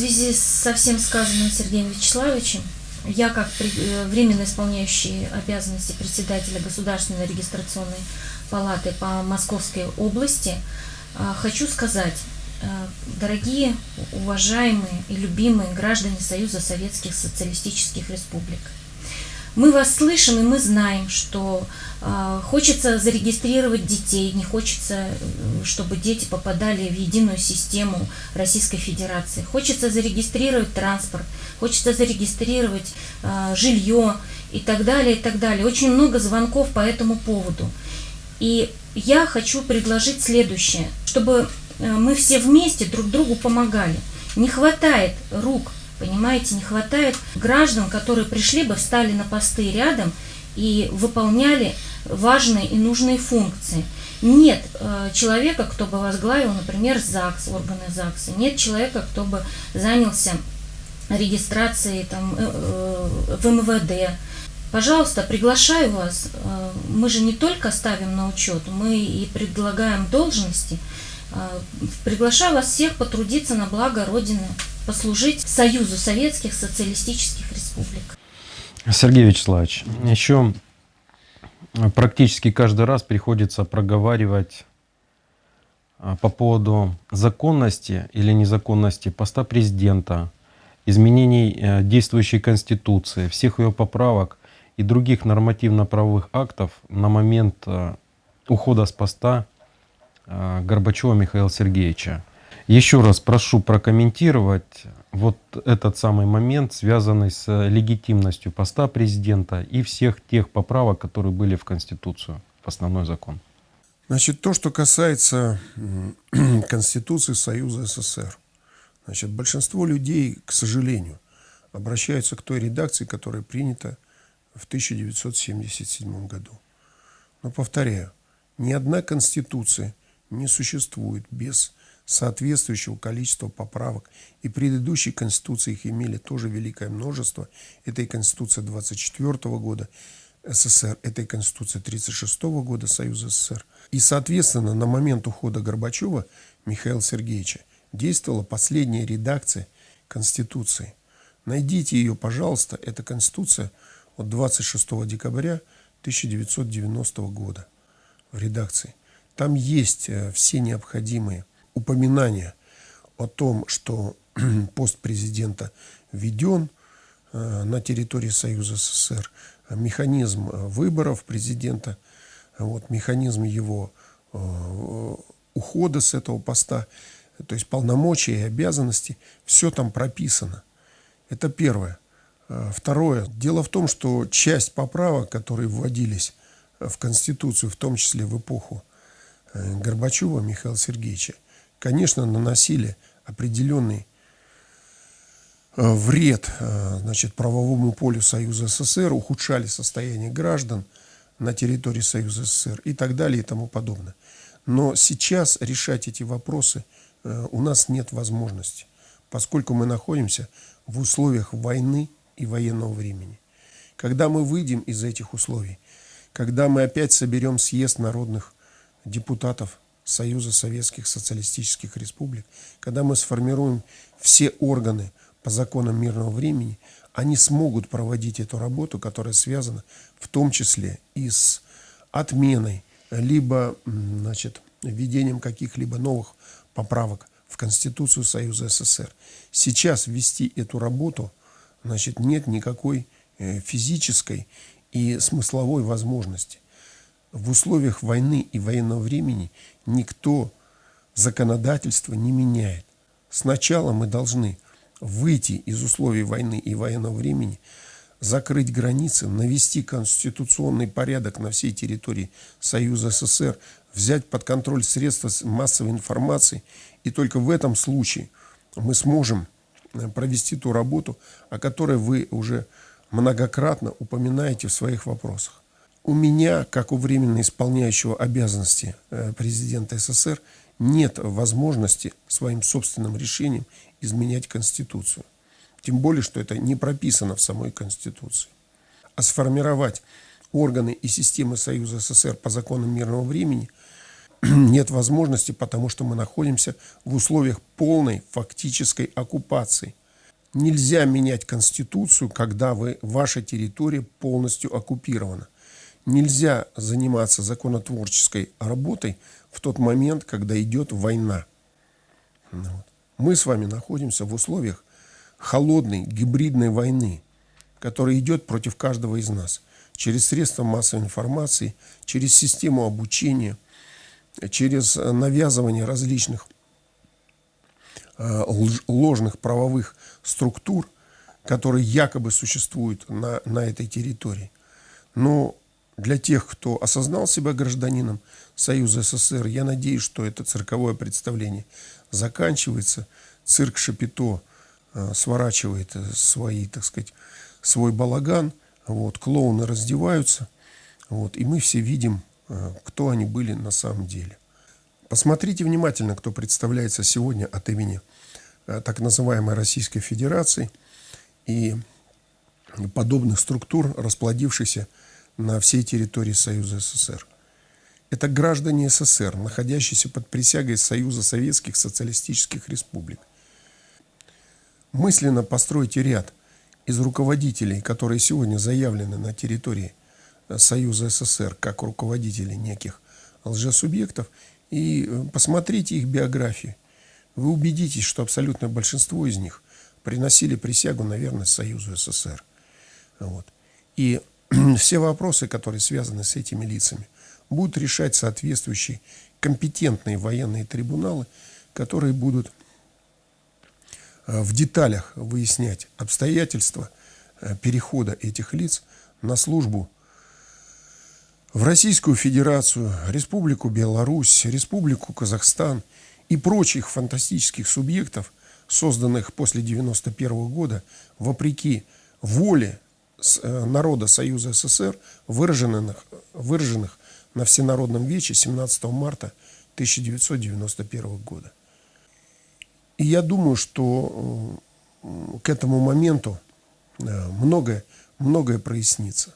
Связи со всем сказанным Сергеем Вячеславовичем, я как э, временно исполняющий обязанности председателя Государственной регистрационной палаты по Московской области э, хочу сказать, э, дорогие, уважаемые и любимые граждане Союза Советских Социалистических Республик, мы вас слышим и мы знаем, что э, хочется зарегистрировать детей, не хочется, э, чтобы дети попадали в единую систему Российской Федерации. Хочется зарегистрировать транспорт, хочется зарегистрировать э, жилье и так далее, и так далее. Очень много звонков по этому поводу. И я хочу предложить следующее, чтобы э, мы все вместе друг другу помогали. Не хватает рук Понимаете, не хватает граждан, которые пришли бы, встали на посты рядом и выполняли важные и нужные функции. Нет э, человека, кто бы возглавил, например, ЗАГС, органы ЗАГСа. Нет человека, кто бы занялся регистрацией там, э, э, в МВД. Пожалуйста, приглашаю вас. Э, мы же не только ставим на учет, мы и предлагаем должности. Э, приглашаю вас всех потрудиться на благо Родины послужить Союзу Советских Социалистических Республик. Сергей Вячеславович, еще практически каждый раз приходится проговаривать а, по поводу законности или незаконности поста президента, изменений э, действующей Конституции, всех ее поправок и других нормативно-правовых актов на момент э, ухода с поста Горбачева Михаила Сергеевича. Еще раз прошу прокомментировать вот этот самый момент, связанный с легитимностью поста президента и всех тех поправок, которые были в Конституцию, в основной закон. Значит, то, что касается Конституции Союза СССР. Значит, большинство людей, к сожалению, обращаются к той редакции, которая принята в 1977 году. Но повторяю, ни одна Конституция не существует без соответствующего количества поправок. И предыдущие конституции их имели тоже великое множество. Это и Конституция 24 года СССР, это и Конституция 36 года Союза СССР. И, соответственно, на момент ухода Горбачева Михаила Сергеевича действовала последняя редакция Конституции. Найдите ее, пожалуйста. Это Конституция от 26 декабря 1990 года в редакции. Там есть э, все необходимые упоминание о том, что пост президента введен э, на территории Союза СССР, механизм э, выборов президента, вот, механизм его ухода с этого поста, то есть полномочия и обязанности, все там прописано. Это первое. Второе. Дело в том, что часть поправок, которые вводились в Конституцию, в том числе в эпоху Горбачева Михаила Сергеевича, конечно, наносили определенный э, вред э, значит, правовому полю Союза СССР, ухудшали состояние граждан на территории Союза СССР и так далее и тому подобное. Но сейчас решать эти вопросы э, у нас нет возможности, поскольку мы находимся в условиях войны и военного времени. Когда мы выйдем из этих условий, когда мы опять соберем съезд народных депутатов Союза Советских Социалистических Республик, когда мы сформируем все органы по законам мирного времени, они смогут проводить эту работу, которая связана в том числе и с отменой, либо значит, введением каких-либо новых поправок в Конституцию Союза СССР. Сейчас ввести эту работу значит, нет никакой э, физической и смысловой возможности в условиях войны и военного времени никто законодательство не меняет. Сначала мы должны выйти из условий войны и военного времени, закрыть границы, навести конституционный порядок на всей территории Союза СССР, взять под контроль средства массовой информации, и только в этом случае мы сможем э, провести ту работу, о которой вы уже многократно упоминаете в своих вопросах у меня, как у временно исполняющего обязанности э, президента СССР, нет возможности своим собственным решением изменять Конституцию. Тем более, что это не прописано в самой Конституции. А сформировать органы и системы Союза СССР по законам мирного времени нет возможности, потому что мы находимся в условиях полной фактической оккупации. Нельзя менять Конституцию, когда вы, ваша территория полностью оккупирована. Нельзя заниматься законотворческой работой в тот момент, когда идет война. Ну. Мы с вами находимся в условиях холодной гибридной войны, которая идет против каждого из нас через средства массовой информации, через систему обучения, через навязывание различных э, ложных правовых структур, которые якобы существуют на, на этой территории. Но для тех, кто осознал себя гражданином Союза СССР, я надеюсь, что это цирковое представление заканчивается. Цирк Шапито э, сворачивает э, свои, так сказать, свой балаган. Вот, клоуны раздеваются. Вот, и мы все видим, э, кто они были на самом деле. Посмотрите внимательно, кто представляется сегодня от имени так называемой Российской Федерации и подобных структур, расплодившихся на всей территории Союза СССР. Это граждане СССР, находящиеся под присягой Союза Советских Социалистических Республик. Мысленно постройте ряд из руководителей, которые сегодня заявлены на территории э, Союза СССР как руководители неких лжесубъектов, и э, посмотрите их биографии. Вы убедитесь, что абсолютное большинство из них приносили присягу на верность Союзу СССР. Вот. И все вопросы, которые связаны с этими лицами, будут решать соответствующие компетентные военные трибуналы, которые будут э, в деталях выяснять обстоятельства э, перехода этих лиц на службу в Российскую Федерацию, Республику Беларусь, Республику Казахстан и прочих фантастических субъектов, созданных после 1991 года, вопреки воле народа Союза СССР, выраженных, выраженных на Всенародном Вече 17 марта 1991 года. И я думаю, что э, к этому моменту э, многое, многое прояснится.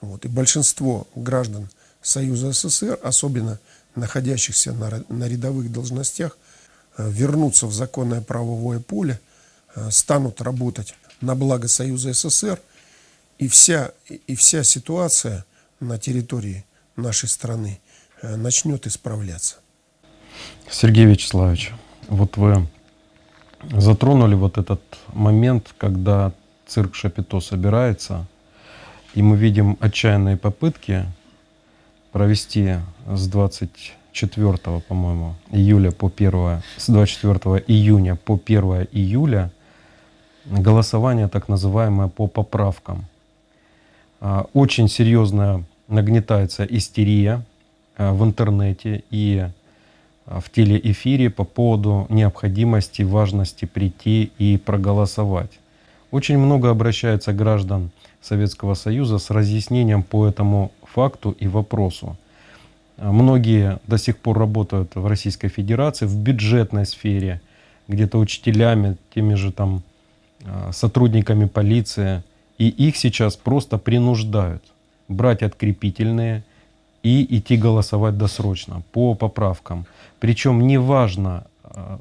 Вот. И большинство граждан Союза СССР, особенно находящихся на, на рядовых должностях, э, вернутся в законное правовое поле, э, станут работать на благо Союза СССР, и вся, и вся ситуация на территории нашей страны э, начнет исправляться. Сергей Вячеславович, вот вы затронули вот этот момент, когда цирк Шапито собирается – и мы видим отчаянные попытки провести с 24, по-моему, июля по 1, с 24 июня по 1 июля голосование так называемое по поправкам. А, очень серьезно нагнетается истерия а, в интернете и а, в телеэфире по поводу необходимости, важности прийти и проголосовать. Очень много обращается граждан Советского Союза с разъяснением по этому факту и вопросу. Многие до сих пор работают в Российской Федерации в бюджетной сфере, где-то учителями, теми же там сотрудниками полиции, и их сейчас просто принуждают брать открепительные и идти голосовать досрочно по поправкам. Причем неважно, а,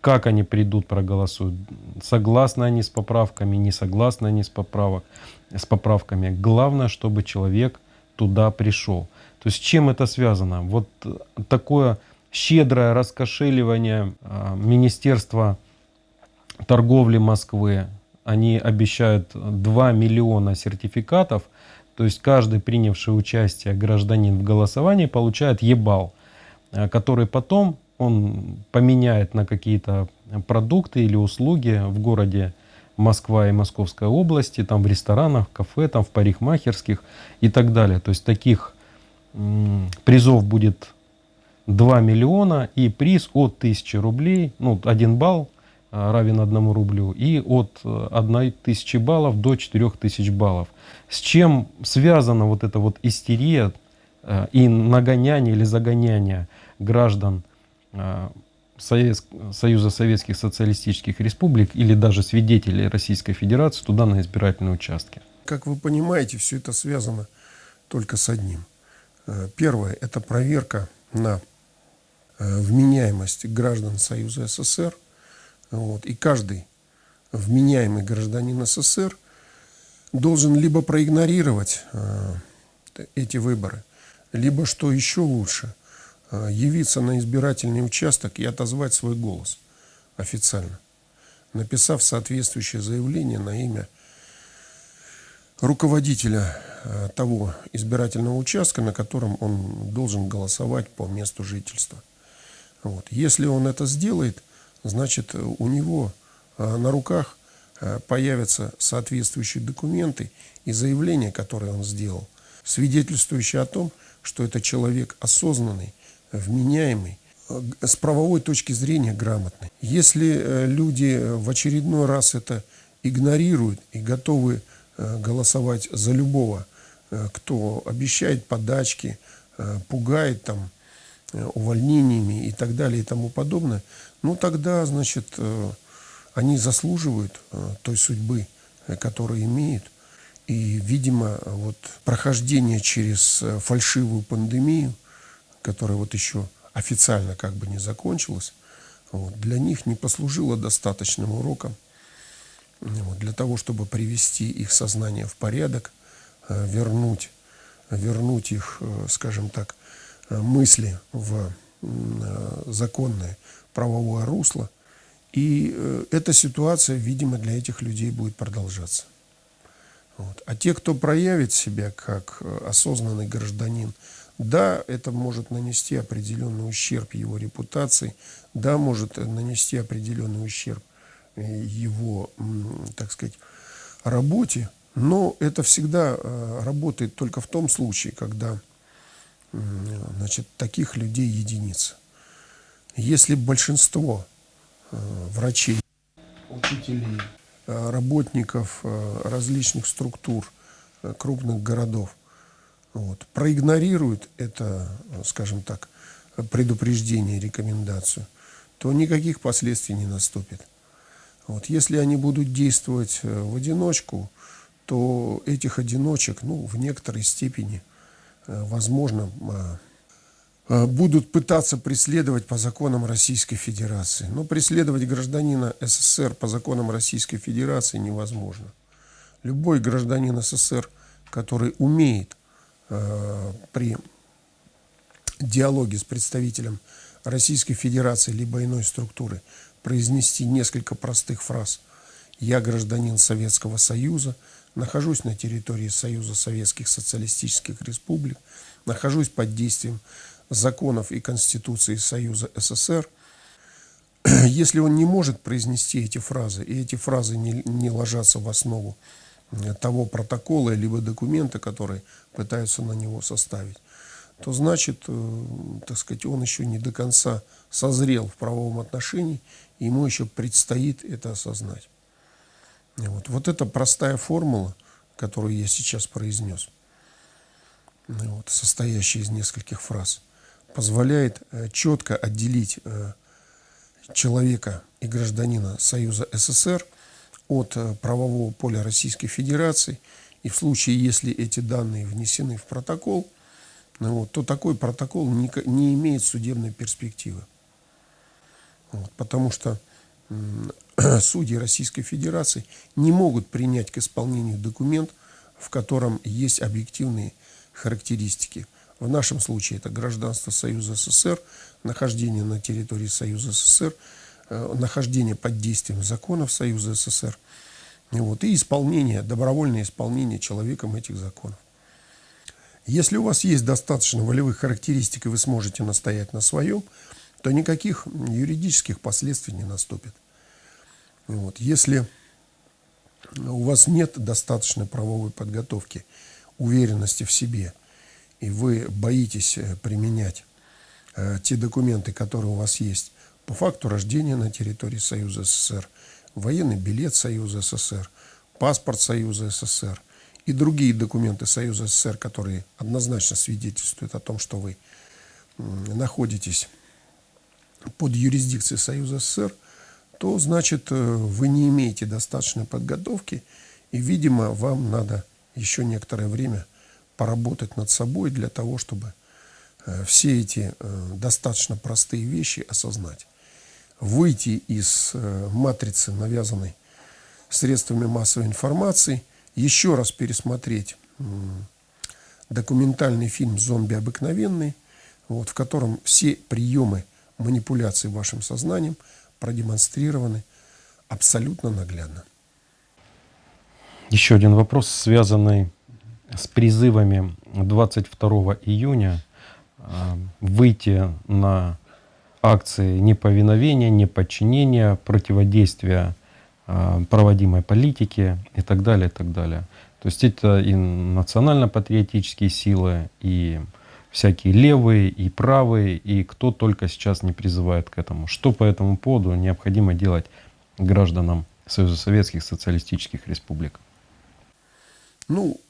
как они придут, проголосуют, согласны они с поправками, не согласны они с, поправок, с поправками. Главное, чтобы человек туда пришел. То есть с чем это связано? Вот такое щедрое раскошеливание а, Министерства торговли Москвы. Они обещают 2 миллиона сертификатов. То есть каждый принявший участие гражданин в голосовании получает ебал, а, который потом он поменяет на какие-то продукты или услуги в городе Москва и Московской области, там в ресторанах, кафе, там в парикмахерских и так далее. То есть таких призов будет 2 миллиона и приз от 1000 рублей, ну 1 балл равен 1 рублю и от 1000 баллов до 4000 баллов. С чем связана вот эта вот истерия а, и нагоняние или загоняние граждан Союза Советских Социалистических Республик или даже свидетелей Российской Федерации туда на избирательные участки. Как вы понимаете, все это связано только с одним. Э, первое – это проверка на э, вменяемость граждан Союза СССР. Вот, и каждый вменяемый гражданин СССР должен либо проигнорировать э, эти выборы, либо, что еще лучше, э, явиться на избирательный участок и отозвать свой голос официально, написав соответствующее заявление на имя руководителя э, того избирательного участка, на котором он должен голосовать по месту жительства. Вот. Если он это сделает, значит у него э, на руках э, появятся соответствующие документы и заявления, которые он сделал, свидетельствующие о том, что это человек осознанный, вменяемый, с правовой точки зрения грамотный. Если люди в очередной раз это игнорируют и готовы Э, голосовать за любого, э, кто обещает подачки, э, пугает там увольнениями и так далее и тому подобное, ну тогда, значит, они заслуживают той судьбы, которую имеют. И, видимо, вот прохождение через фальшивую пандемию, которая вот еще официально как бы не закончилась, вот, для них не послужило достаточным уроком вот, для того, чтобы привести их сознание в порядок, э, вернуть, вернуть их, э, скажем так, э, мысли в законное правовое русло. И эта ситуация, видимо, для этих людей будет продолжаться. Вот. А те, кто проявит себя как осознанный гражданин, да, это может нанести определенный ущерб его репутации, да, может нанести определенный ущерб его, так сказать, работе, но это всегда э, работает только в том случае, когда значит, таких людей единицы. Если большинство э, врачей, учителей, э, работников различных структур крупных городов вот, проигнорируют это, скажем так, предупреждение, рекомендацию, то никаких последствий не наступит. Вот. Если они будут действовать э, в одиночку, то этих одиночек, ну, в некоторой степени, э, возможно, э, будут пытаться преследовать по законам Российской Федерации. Но преследовать гражданина СССР по законам Российской Федерации невозможно. Любой гражданин СССР, который умеет при диалоге с представителем Российской Федерации либо иной структуры произнести несколько простых фраз. «Я гражданин Советского Союза, нахожусь на территории Союза Советских Социалистических Республик, нахожусь под действием законов и Конституции Союза СССР». Если он не может произнести эти фразы, и эти фразы не, не ложатся в основу э, того протокола либо документа, который пытаются на него составить, то значит, э, так сказать, он еще не до конца созрел в правовом отношении ему еще предстоит это осознать. Вот, вот эта простая формула, которую я сейчас произнес, вот, состоящая из нескольких фраз, позволяет э, четко отделить э, человека и гражданина Союза СССР от э, правового поля Российской Федерации. И в случае, если эти данные внесены в протокол, ну вот, то такой протокол не, не имеет судебной перспективы. Вот, потому что судьи Российской Федерации не могут принять к исполнению документ, в котором есть объективные характеристики. В нашем случае это гражданство Союза СССР, нахождение на территории Союза СССР, э, нахождение под действием законов Союза СССР вот, и исполнение, добровольное исполнение человеком этих законов. Если у вас есть достаточно волевых характеристик и вы сможете настоять на своем, то никаких юридических последствий не наступит. Вот. Если у вас нет достаточной правовой подготовки, уверенности в себе, и вы боитесь э, применять э, те документы, которые у вас есть по факту рождения на территории Союза СССР, военный билет Союза СССР, паспорт Союза СССР и другие документы Союза СССР, которые однозначно свидетельствуют о том, что вы находитесь под юрисдикцией Союза СССР, то значит э, вы не имеете достаточной подготовки, и, видимо, вам надо еще некоторое время поработать над собой для того, чтобы э, все эти э, достаточно простые вещи осознать. Выйти из э, матрицы, навязанной средствами массовой информации, еще раз пересмотреть документальный фильм «Зомби обыкновенный», вот, в котором все приемы манипуляции вашим сознанием продемонстрированы абсолютно наглядно. Еще один вопрос, связанный с призывами 22 июня а, выйти на акции неповиновения, неподчинения, противодействия а, проводимой политике и так далее, и так далее. То есть это и национально-патриотические силы, и всякие левые, и правые, и кто только сейчас не призывает к этому. Что по этому поводу необходимо делать гражданам Союза Советских Социалистических Республик? Ну,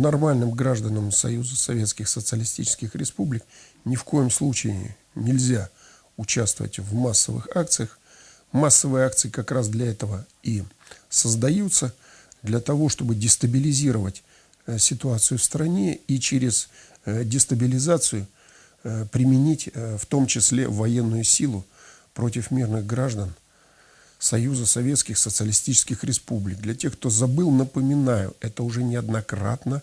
нормальным гражданам Союза Советских Социалистических Республик ни в коем случае нельзя участвовать в массовых акциях. Массовые акции как раз для этого и создаются, для того, чтобы дестабилизировать э, ситуацию в стране и через э, дестабилизацию э, применить в том числе военную силу против мирных граждан – Союза Советских Социалистических Республик. Для тех, кто забыл, напоминаю, это уже неоднократно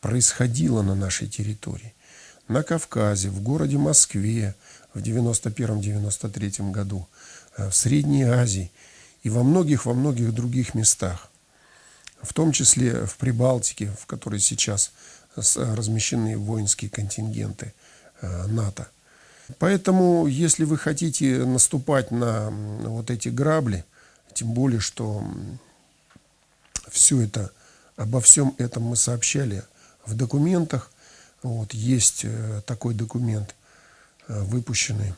происходило на нашей территории. На Кавказе, в городе Москве в 91-93 году, э, в Средней Азии и во многих, во многих других местах. В том числе в Прибалтике, в которой сейчас размещены воинские контингенты э, НАТО – Поэтому, если вы хотите наступать на вот эти грабли, тем более, что все это, обо всем этом мы сообщали в документах. Вот, есть э, такой документ, э, выпущенный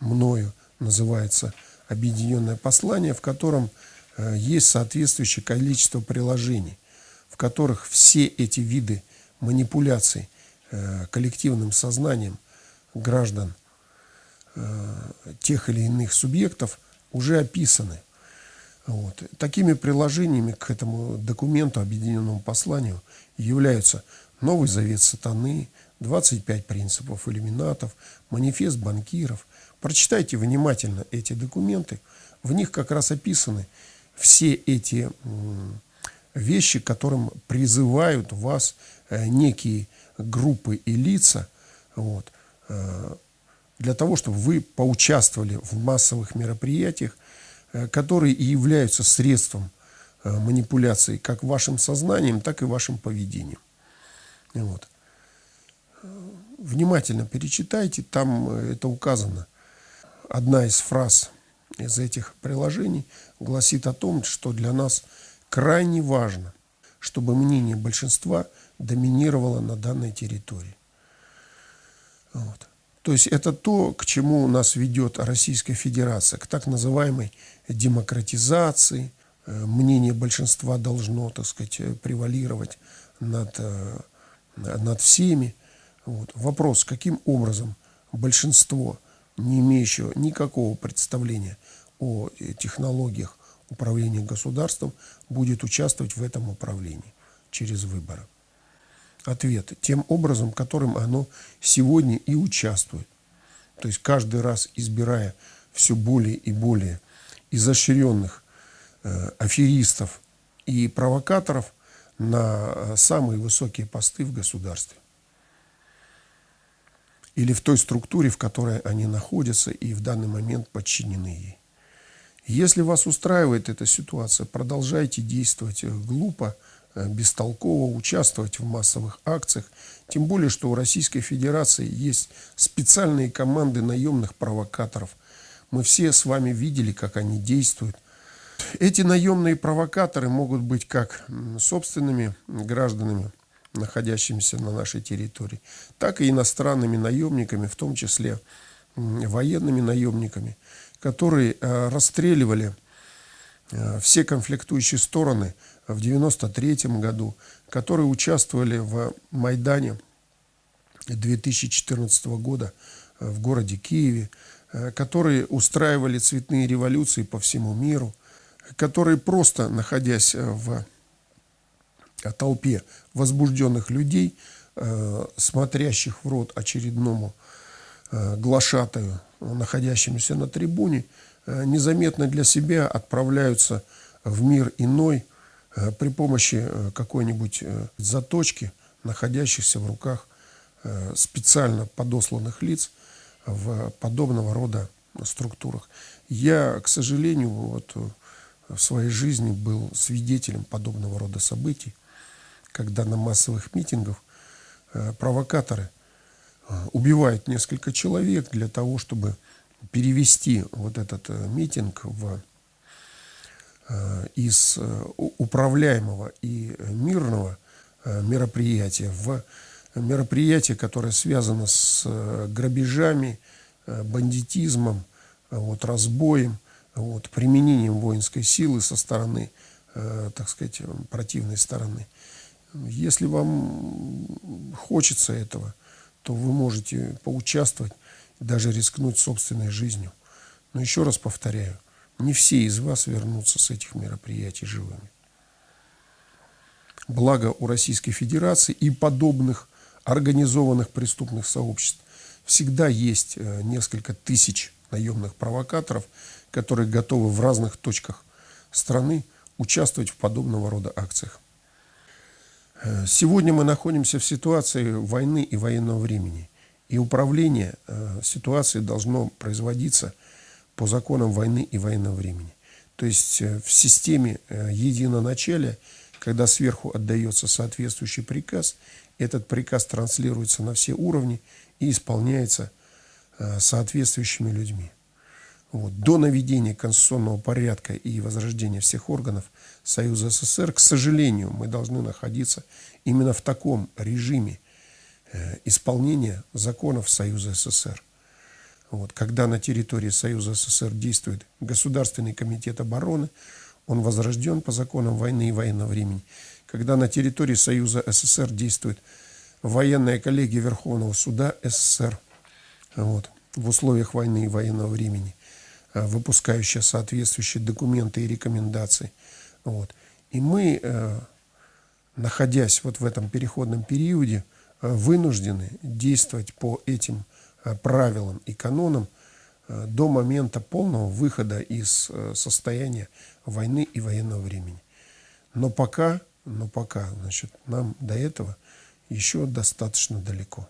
мною, называется «Объединенное послание», в котором э, есть соответствующее количество приложений, в которых все эти виды манипуляций коллективным сознанием граждан тех или иных субъектов уже описаны. Вот. Такими приложениями к этому документу, объединенному посланию, являются Новый Завет Сатаны, 25 принципов иллюминатов, манифест банкиров. Прочитайте внимательно эти документы. В них как раз описаны все эти вещи, которым призывают вас э, некие группы и лица вот, э, для того, чтобы вы поучаствовали в массовых мероприятиях, э, которые и являются средством э, манипуляции как вашим сознанием, так и вашим поведением. Вот. Внимательно перечитайте, там э, это указано. Одна из фраз из этих приложений гласит о том, что для нас крайне важно, чтобы мнение большинства доминировало на данной территории. Вот. То есть это то, к чему нас ведет Российская Федерация, к так называемой демократизации. Э, мнение большинства должно, так сказать, э, превалировать над, э, над всеми. Вот. Вопрос, каким образом большинство, не имеющего никакого представления о технологиях управления государством, будет участвовать в этом управлении через выборы ответ тем образом, которым оно сегодня и участвует. То есть каждый раз избирая все более и более изощренных э, аферистов и провокаторов на э, самые высокие посты в государстве. Или в той структуре, в которой они находятся и в данный момент подчинены ей. Если вас устраивает эта ситуация, продолжайте действовать глупо, бестолково участвовать в массовых акциях. Тем более, что у Российской Федерации есть специальные команды наемных провокаторов. Мы все с вами видели, как они действуют. Эти наемные провокаторы могут быть как собственными гражданами, находящимися на нашей территории, так и иностранными наемниками, в том числе военными наемниками, которые э, расстреливали э, все конфликтующие стороны – в 1993 году, которые участвовали в Майдане 2014 года э, в городе Киеве, э, которые устраивали цветные революции по всему миру, которые просто, находясь э, в толпе возбужденных людей, смотрящих в рот очередному глашатаю, находящемуся на трибуне, незаметно для себя отправляются в мир иной при помощи э, какой-нибудь э, заточки, находящихся в руках э, специально подосланных лиц в подобного рода структурах. Я, к сожалению, вот э, в своей жизни был свидетелем подобного рода событий, когда на массовых митингах э, провокаторы э, убивают несколько человек для того, чтобы перевести вот этот э, митинг в, э, из э, управляемого и э, мирного э, мероприятия в мероприятие, которое связано с э, грабежами, э, бандитизмом, э, вот, разбоем, вот, применением воинской силы со стороны, э, так сказать, э, противной стороны. Если вам хочется этого, то вы можете поучаствовать, даже рискнуть собственной жизнью. Но еще раз повторяю, не все из вас вернутся с этих мероприятий живыми. Благо у Российской Федерации и подобных организованных преступных сообществ всегда есть э, несколько тысяч наемных провокаторов, которые готовы в разных точках страны участвовать в подобного рода акциях. Э, Сегодня мы находимся в ситуации войны и военного времени. И управление э, ситуацией должно производиться по законам войны и военного времени. То есть э, в системе э, единоначалия, когда сверху отдается соответствующий приказ, этот приказ транслируется на все уровни и исполняется э, соответствующими людьми. Вот. До наведения конституционного порядка и возрождения всех органов Союза СССР, к сожалению, мы должны находиться именно в таком режиме исполнения законов Союза СССР. Вот. Когда на территории Союза СССР действует Государственный комитет обороны, он возрожден по законам войны и военного времени. Когда на территории Союза СССР действует военная коллегия Верховного суда СССР, вот, в условиях войны и военного времени, э, выпускающая соответствующие документы и рекомендации. Вот. И мы, э, находясь вот в этом переходном периоде, э, вынуждены действовать по этим правилам и канонам э, до момента полного выхода из э, состояния войны и военного времени. Но пока, но пока, значит, нам до этого еще достаточно далеко.